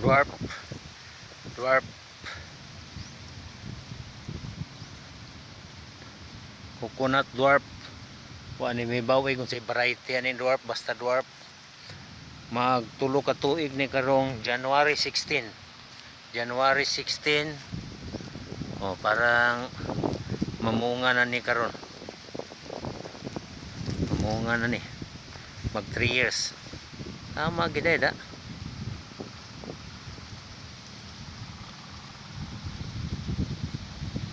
dwarf. Dwarf. Coconut dwarf. Wa ni may bawi kung sa variety ani dwarf basta dwarf. Magtulo ka tuig ni karong January 16 January 16 oh parang mamunga na ni karon. Mamunga na ni. Mag 3 years. Tama gid da.